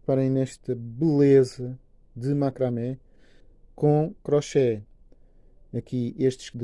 reparem nesta beleza de macramé com crochê. Aqui estes de